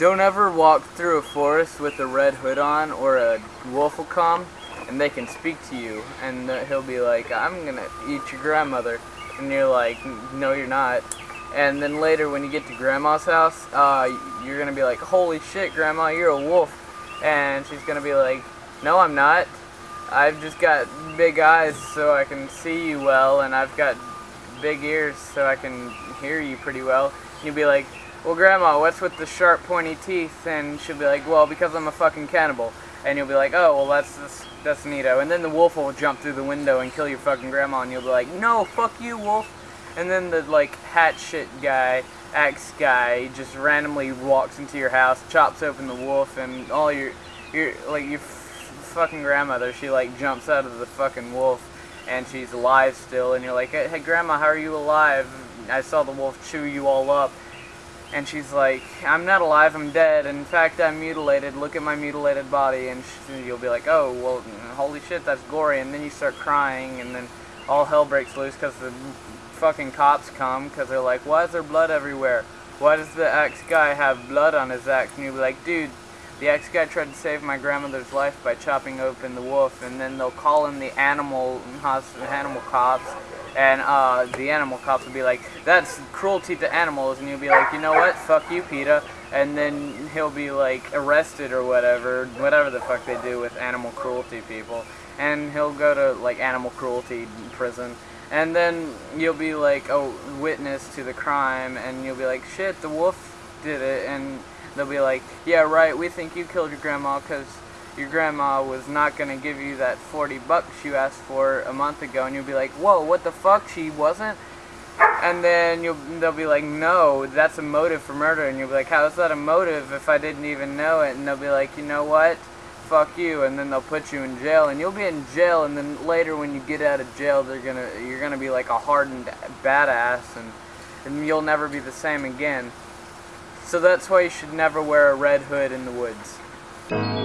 Don't ever walk through a forest with a red hood on or a wolf will come and they can speak to you and he'll be like, I'm gonna eat your grandmother. And you're like, no you're not. And then later when you get to grandma's house, uh, you're gonna be like, holy shit grandma, you're a wolf. And she's gonna be like, no I'm not. I've just got big eyes so I can see you well and I've got big ears so I can hear you pretty well. And You'll be like, well grandma, what's with the sharp pointy teeth? And she'll be like, well because I'm a fucking cannibal. And you'll be like, oh, well that's, that's, that's neato. And then the wolf will jump through the window and kill your fucking grandma and you'll be like, no, fuck you wolf. And then the like hat shit guy, axe guy, just randomly walks into your house, chops open the wolf and all your, your, like your fucking grandmother, she like jumps out of the fucking wolf and she's alive still and you're like, hey grandma, how are you alive? I saw the wolf chew you all up. And she's like, I'm not alive, I'm dead. In fact, I'm mutilated. Look at my mutilated body. And she, you'll be like, oh, well, holy shit, that's gory. And then you start crying, and then all hell breaks loose because the fucking cops come because they're like, why is there blood everywhere? Why does the ex guy have blood on his axe? And you'll be like, dude, the ex guy tried to save my grandmother's life by chopping open the wolf. And then they'll call in the animal, animal cops and uh, the animal cops will be like, that's cruelty to animals, and you'll be like, you know what, fuck you, PETA, and then he'll be like arrested or whatever, whatever the fuck they do with animal cruelty people, and he'll go to like animal cruelty prison, and then you'll be like a witness to the crime, and you'll be like, shit, the wolf did it, and they'll be like, yeah, right, we think you killed your grandma because your grandma was not going to give you that 40 bucks you asked for a month ago and you'll be like, whoa, what the fuck, she wasn't? And then you'll they'll be like, no, that's a motive for murder. And you'll be like, how is that a motive if I didn't even know it? And they'll be like, you know what? Fuck you. And then they'll put you in jail. And you'll be in jail. And then later when you get out of jail, they're gonna you're gonna be like a hardened badass, and and you'll never be the same again. So that's why you should never wear a red hood in the woods.